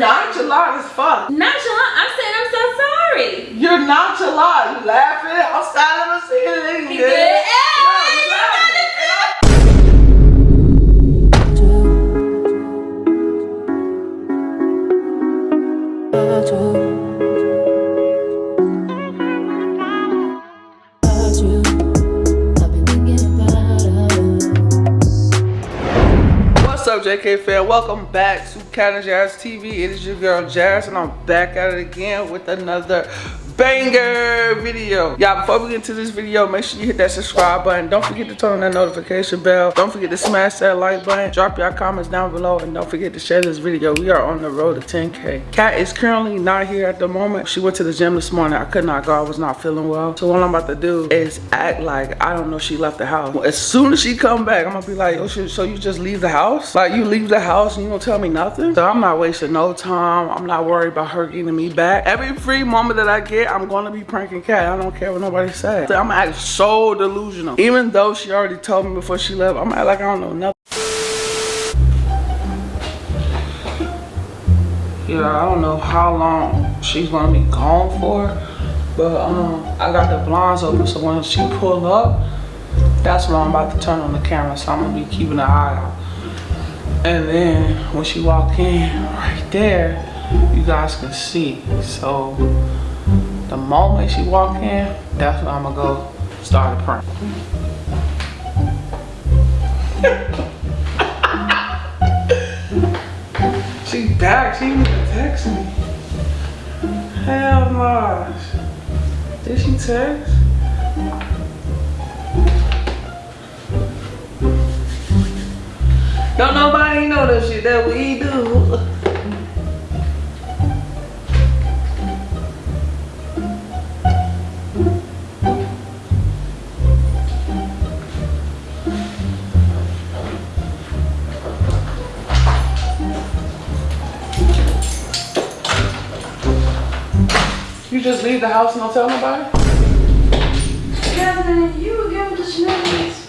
nonchalant as fuck. Nonchalant. I'm saying I'm so sorry. You're nonchalant. You laughing outside of the ceiling. He good. JK fan? Welcome back to Cat and Jazz TV. It is your girl Jazz, and I'm back at it again with another banger video. Y'all, before we get into this video, make sure you hit that subscribe button. Don't forget to turn on that notification bell. Don't forget to smash that like button. Drop your comments down below, and don't forget to share this video. We are on the road to 10K. Kat is currently not here at the moment. She went to the gym this morning. I could not go. I was not feeling well. So what I'm about to do is act like I don't know she left the house. As soon as she come back, I'm gonna be like, oh so you just leave the house? Like you leave the house and you don't tell me nothing? So I'm not wasting no time. I'm not worried about her getting me back. Every free moment that I get, I'm gonna be pranking Kat. I don't care what nobody says. I'm gonna act so delusional. Even though she already told me before she left, I'm gonna act like I don't know nothing. Yeah, I don't know how long she's gonna be gone for, but um, I got the blinds open, so when she pull up, that's when I'm about to turn on the camera, so I'm gonna be keeping an eye out. And then when she walk in right there, you guys can see. So the moment she walk in, that's when I'm gonna go start a prank. She back. She even text me. Hell no. Did she text? Don't nobody know the shit that we do. Leave the house and don't tell nobody? Jasmine, you were giving the shenanigans.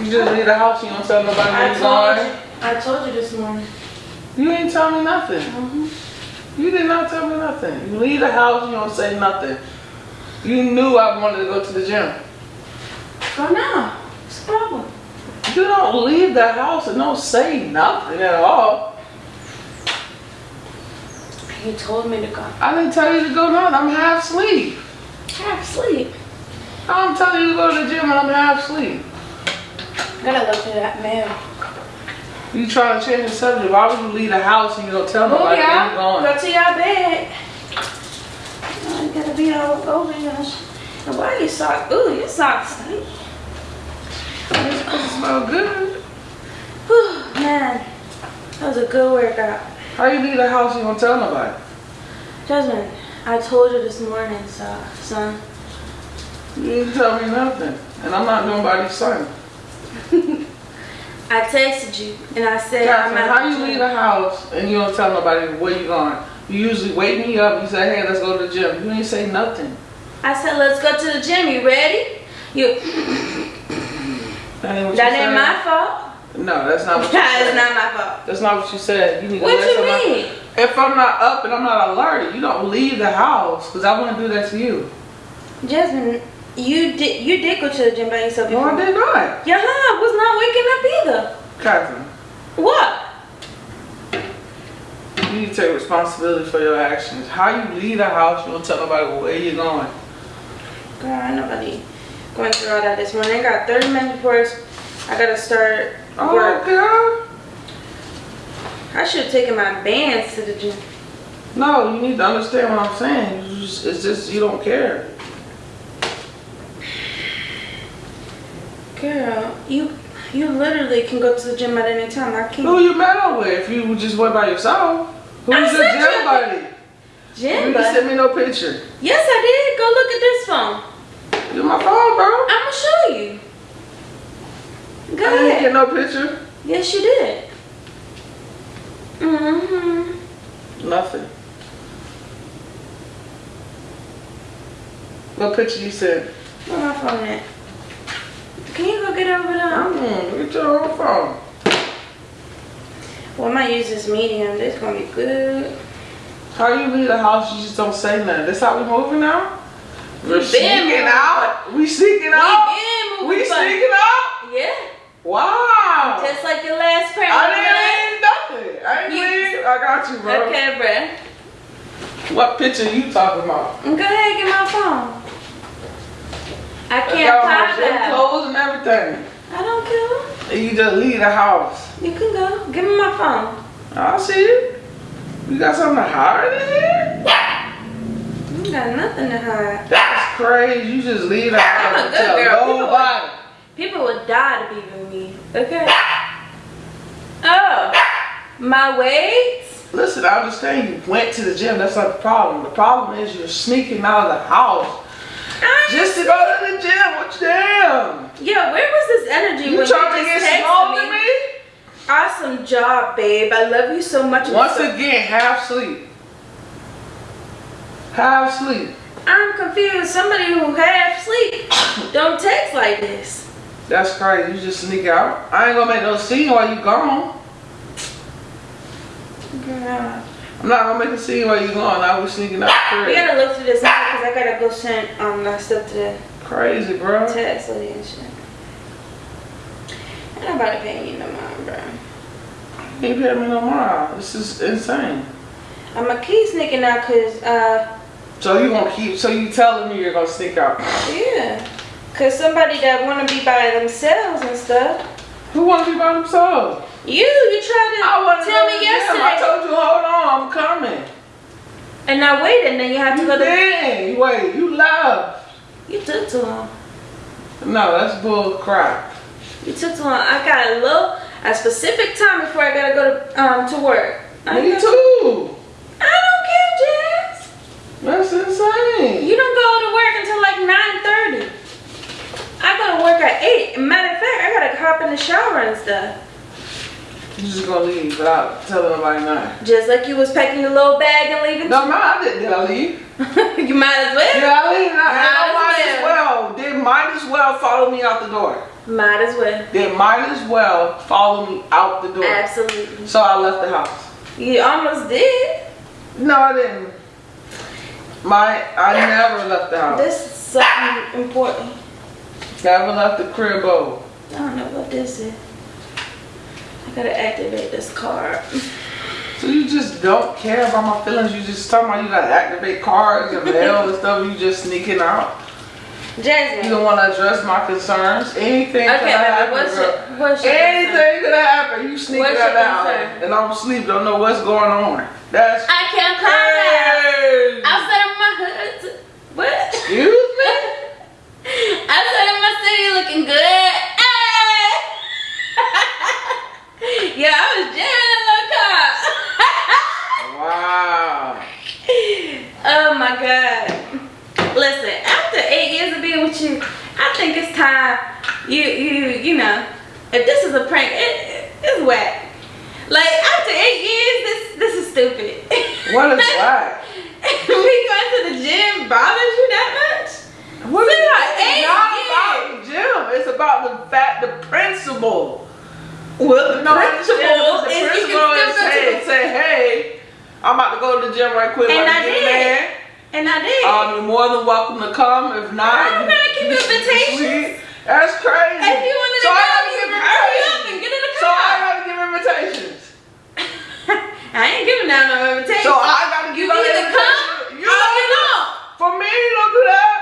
You just leave the house and you don't tell nobody I told you. I told you this morning. You ain't tell me nothing. Mm-hmm. You did not tell me nothing. You leave the house, you don't say nothing. You knew I wanted to go to the gym. Go now. What's the problem? You don't leave the house and don't say nothing at all. You told me to go. I didn't tell you to go none. I'm half asleep. Half sleep. I'm telling you to go to the gym and I'm half asleep. Gotta look at that mail. You trying to change the subject. Why would you leave the house and you don't tell nobody where y'all. you going? Go to your bed. Oh, I gotta be all over you. And why you sock? Ooh, your socks stink. Smell good. Whew, man, that was a good workout. How you leave the house and you don't tell nobody? Jasmine, I told you this morning, so, son. You didn't tell me nothing. And I'm not nobody's son. I texted you and I said I'm how you leave the house and you don't tell nobody where you going? You usually wake me up and say, hey, let's go to the gym. You ain't say nothing. I said let's go to the gym. You ready? You. That ain't what That you ain't my fault. No, that's not what you said. not my fault. That's not what you said. You need to What let you somebody- mean? If I'm not up and I'm not alerted, you don't leave the house because I want to do that to you. Jasmine, you did you did go to the gym by yourself. before. No, I did not. Yeah, hub was not waking up either. Catherine, What? you need to take responsibility for your actions. How you leave the house, you don't tell nobody where you're going. Girl, ain't nobody going through all that this morning. I got 30 minutes before I gotta start Oh, work. girl. I should have taken my bands to the gym. No, you need to understand what I'm saying. You just- It's just you don't care. Girl, you you literally can go to the gym at any time. I can't. Who you met with? If you just went by yourself, who's I your sent you gym buddy? Gym, You didn't send me no picture. yes, I did. Go look at this phone. You my phone, bro. I'ma show you. Go I didn't get no picture. Yes, you did. Mm-hmm. Nothing. What picture you sent? Where my phone at? Can you go get over there? Mm, look at your own phone. Well, I might use this medium. This gonna be good. How you leave the house, you just don't say nothing. That's how we moving now? We're been sneaking out. We sneaking We out. been We moving, but- sneaking out. Yeah. Wow. Just like your last prank. I didn't leave nothing. I didn't You- leave. I got you, bro. Okay, bruh. What picture you talking about? Go ahead, get my phone. I can't pop that. clothes and everything. I don't care. You just leave the house. You can go. Give me my phone. I see it. You got something to hide in here? You got nothing to hide. That's crazy. You just leave the I'm a house good and girl. nobody. People would die to be with me. Okay. Oh, my weights. Listen, I understand you went to the gym. That's not the problem. The problem is you're sneaking out of the house I- just to go to the gym. What you damn? Yo, where was this energy You when trying to get small me? me? Awesome job, babe. I love you so much. Once again, half sleep. Half sleep. I'm confused. Somebody who half sleep don't text like this. That's crazy. You just sneak out. I ain't gonna make no scene while you gone. Girl. I'm not gonna make a scene while you gone. I was sneaking out We gotta look through this now because I gotta go send um that stuff to the Crazy, bro. lady and shit. Ain't nobody paying you no mind, bro. You ain't paying me no more. This is insane. I'm gonna keep sneaking out cause uh So you gonna keep? So you telling me you're gonna sneak out? yeah, cause somebody that wanna be by themselves and stuff. Who wanna be by themselves? You, you tried to I tell me yesterday, I told you, hold on, I'm coming. and I waited, and then you have to You go to. did. Wait, you left. You took too long. No, that's bull crap. You took too long. I got a little, a specific time before I gotta go to um to work. I Me too. I don't care, Jazz. That's insane. You don't go to work until like 9:30. I go to work at eight. Matter of fact, I gotta hop in the shower and stuff. You just gonna leave without telling nobody nothing. Just like you was packing your little bag and leaving. No, man, I did. Did I leave? you might as well. Did I leave? I, I Might might as as well. They might as well follow me out the door. Might as well. They might as well follow me out the door. Absolutely. So I left the house. You almost did. No, I didn't. My, I never left the house. This is something important. Never left the crib over. I don't know what this is. I gotta activate this card. So you just don't care about my feelings. You just talking about you gotta activate cards and mail and stuff. You just sneaking out. Jason. You don't want to address my concerns. Anything could Okay, happen. baby, what's your, what's your? Anything could happen. You sneaking What's out and I'm asleep. Don't know what's going on. That's I can't call that. crazy. Outside of my hood. What? Excuse me. Outside of my city looking good. Hey! yeah, I was jamming that Wow. little car. oh my god. Listen, after eight years of being with you, I think it's time you you you know, if this is a prank, it, it's whack. Like after eight years, this this is stupid. What is whack? Me going to the gym bothers you that much? What is See, like, it's eight not years. about the gym. It's about the fact, the principle. Well, the No, principle the you can is still go to hey, say, hey, I'm about to go to the gym right quick. And I did. there. And I did. Um, you're more than welcome to come. If not, I'm gonna keep you- invitations. you- That's crazy. if you wanted so to I go, gotta you give hurry up and invitations. get in the So I gotta give invitations. I ain't giving out no invitation. So I gotta you give out either come invitations. You or you do- don't. For me, you don't do that.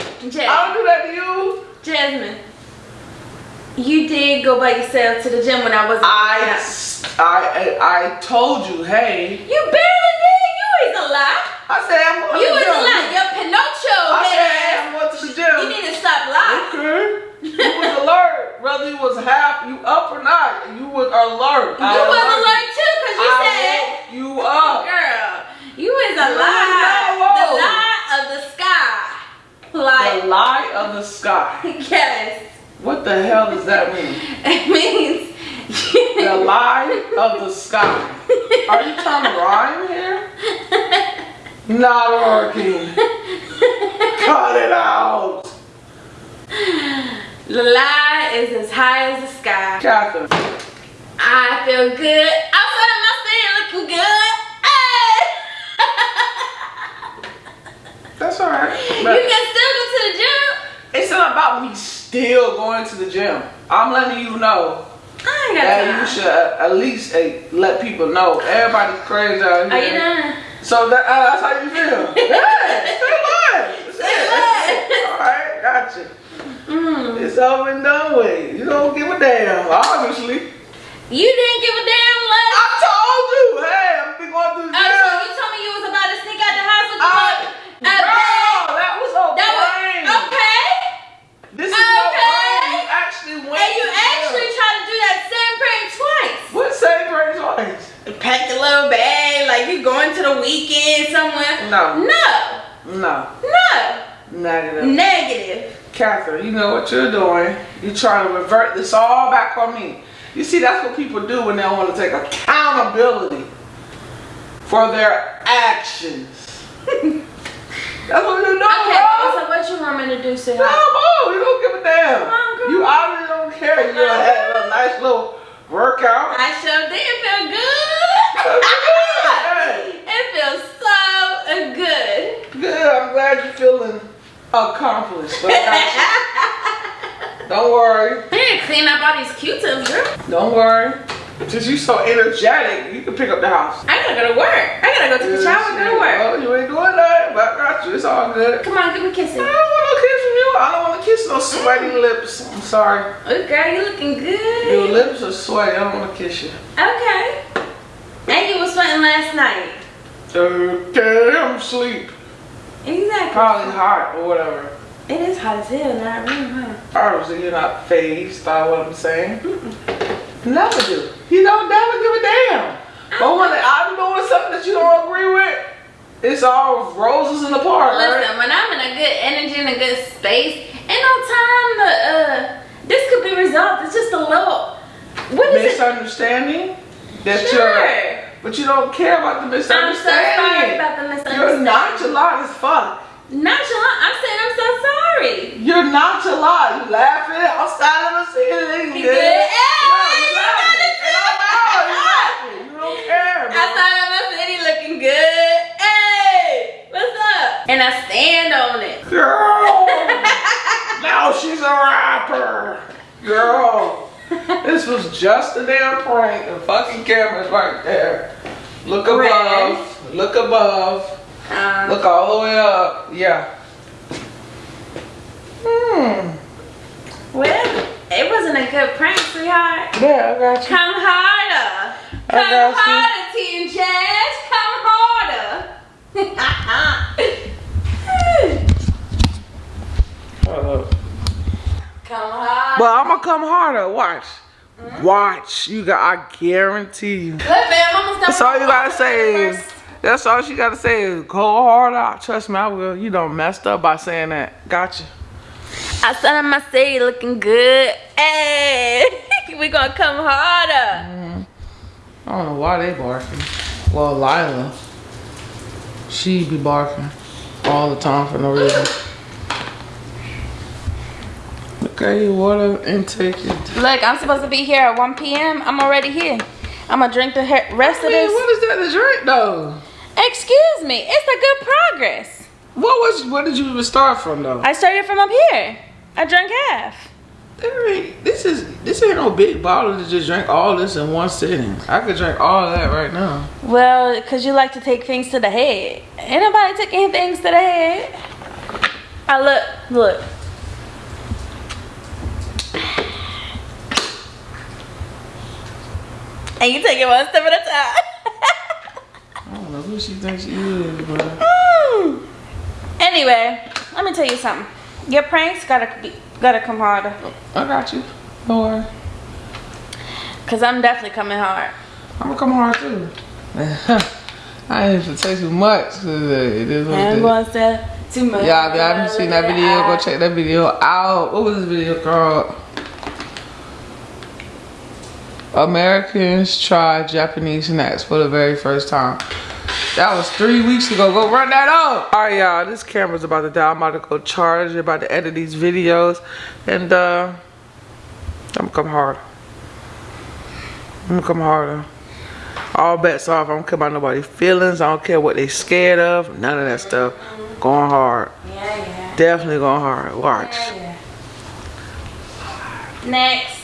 I don't do that to you. Jasmine, you did go by yourself to the gym when I wasn't. I, I, I, I told you, hey. You barely did. You is a lie. I said I'm going You to the is a gym. lie. You're Pinocchio. I head said. I'm going to the gym. You need to stop lying. Okay. You was alert. Whether you was half, you up or not, you was alert. You I was alerted alert too, cause you I said. you up. Girl, you is a You lie. The lie of the sky. Like, The lie of the sky. yes. What the hell does that mean? It means. The lie of the sky. Are you trying to rhyme here? Not working. Cut it out. the lie is as high as the sky. Catherine, I I feel good. Outside of my staying looking good. Hey. That's alright. you can still go to the gym. It's not about me still going to the gym. I'm letting you know I ain't got that time. you should at least let people know. Everybody's crazy out here. Are you done? So that, uh, that's how you feel. yeah, say what? Say what? Alright, gotcha. Mm. It's over and done with. You don't give a damn, obviously. You didn't give a damn less. I told you, hey, I'm been going through the Oh, so gym. you told me you was about to sneak out the house with the I- boy. Uh, Girl, that was a that was brain. okay. This is no Okay. brain. You actually went And you to the gym. actually tried to do that same prank twice. What same brain twice? Pack a little bag, like you going to the weekend somewhere. No. No. No. No. Negative. Negative. Catherine, you know what you're doing. You're trying to revert this all back on me. You see, that's what people do when they don't want to take accountability for their actions. that's what you do, Okay, bro. so what you want me to do, No, sweetheart? bro, you don't give a damn. Come on, girl. You obviously don't care. You gonna have a nice little workout. I sure did feel good. Hey, it feels so good. Good. I'm glad you're feeling accomplished. But I got you. Don't worry. I need to clean up all these Q-tips, girl. Don't worry. Since you so energetic, you can pick up the house. I gotta go to work. I gotta go take a shower, go to work. Well, you ain't doing that, but I got you. It's all good. Come on, give me a kiss. I don't want no kiss from you. I don't want to kiss no sweaty mm. lips. I'm sorry. Oh, girl, you looking good. Your lips are sweaty. I don't want to kiss you. Okay. And you were sweating last night. Okay, I'm asleep. Exactly. Probably hot or whatever. It is hot as hell in that room, huh? Obviously, you're not phased by what I'm saying. Never do. You don't never give a damn. But when I'm doing something that you don't agree with, it's all roses in the park, Listen, right? when I'm in a good energy and a good space, ain't no time to, uh, this could be resolved. It's just a little, what is it? Misunderstanding that Sure. you're, but you don't care about the misunderstanding. I'm so sorry about the misunderstanding. You're nonchalant as fuck. Nonchalant. I'm saying I'm so sorry. You're nonchalant. You laughing outside of the ceiling. You good? Hey, No, you you laughing. gotta It don't matter. You laughing. You don't care. bro. Outside of my city looking good. Hey, what's up? And I stand on it. Girl. now she's a rapper. Girl. This was just a damn prank. The fucking camera's right there. Look above. Look above. Um, Look all the way up. Yeah. Hmm. well, it wasn't a good prank, sweetheart. Yeah, I got you. Come harder. I Come got you. harder, T and Jazz. Come harder. Come harder. But I'm gonna come harder. Watch. Watch. You got. I guarantee you. Look, man, Mama's That's all you gotta say. Is, that's all she gotta say is go harder. Trust me, I will. You don't messed up by saying that. Gotcha. Outside of my city looking good. Hey, we gonna come harder. Mm. I don't know why they barking. Well, Lila, she be barking all the time for no reason. Look at your water intake. Look, I'm supposed to be here at 1 p.m. I'm already here. I'm gonna drink the rest I of mean, this. what is that to drink though? Excuse me, it's a good progress. What was? Where did you even start from though? I started from up here. I drank half. This is this ain't no big bottle to just drink all this in one sitting. I could drink all that right now. Well, because you like to take things to the head. Ain't nobody taking things to the head. I look, look. And you take it one step at a time. I don't know who she thinks she is, but Mm. Anyway, let me tell you something. Your pranks gotta be, gotta come harder. I got you. Don't worry. Cause I'm definitely coming hard. I'm gonna come hard too. I ain't even say too much. 'cause uh, It is what I ain't to say too much. Y'all, if y'all haven't seen that video, go check that video out. What was this video called? Americans try Japanese snacks for the very first time. That was three weeks ago. Go run that up. All right, y'all. This camera's about to die. I'm about to go charge. You're about to edit these videos. And uh, I'm going to come harder. I'm going to come harder. All bets off. I don't care about nobody's feelings. I don't care what they scared of. None of that stuff. Going hard. Yeah, yeah. Definitely going hard. Watch. Yeah, Next.